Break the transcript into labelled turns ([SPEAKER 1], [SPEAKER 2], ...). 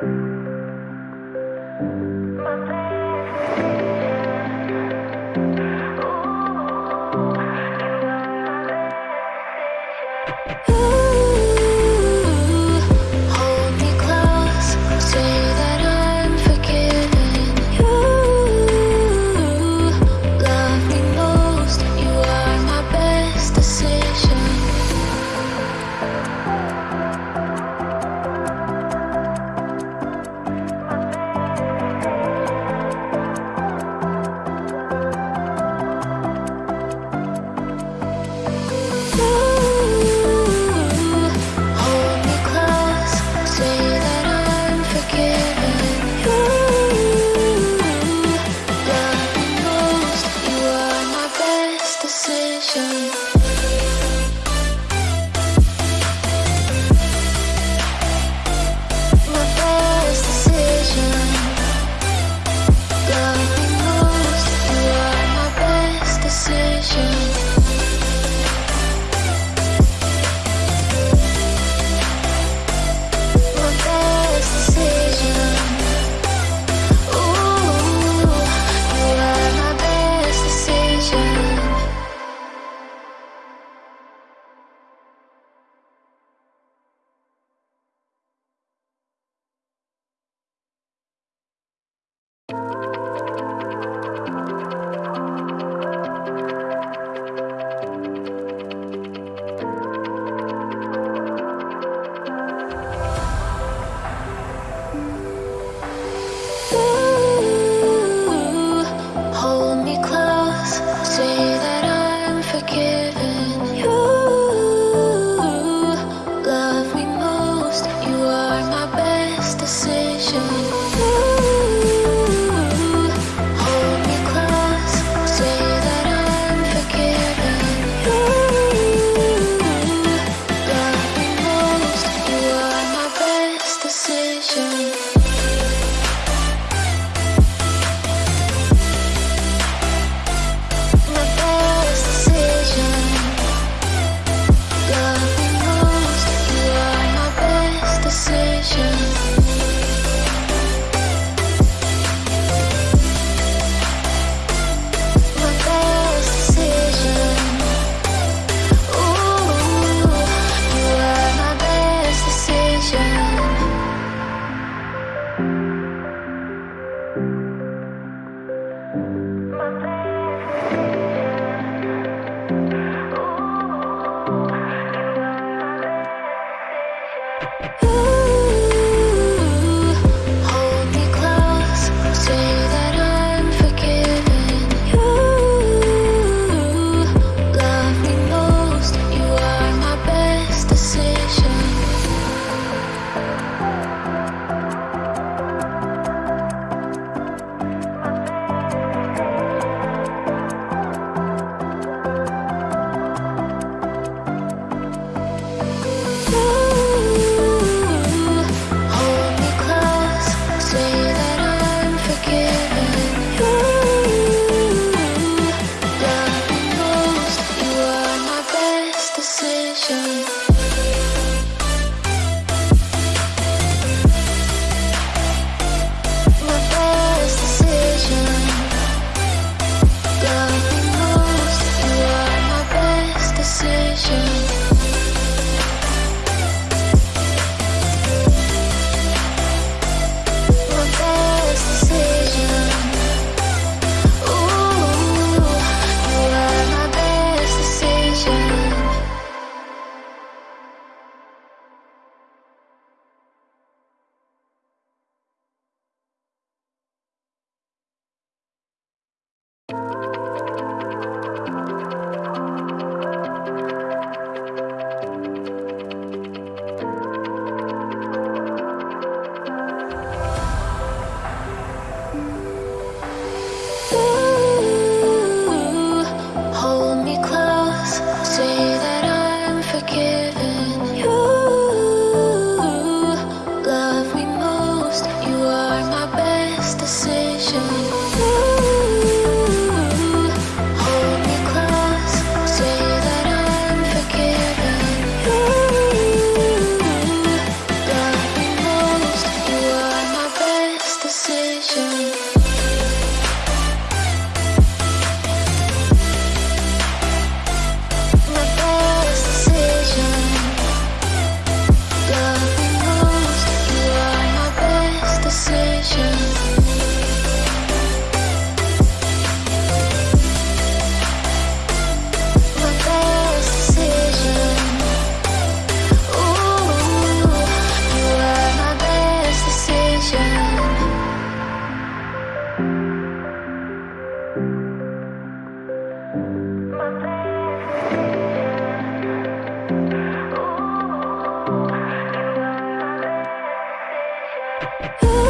[SPEAKER 1] thank you Ooh.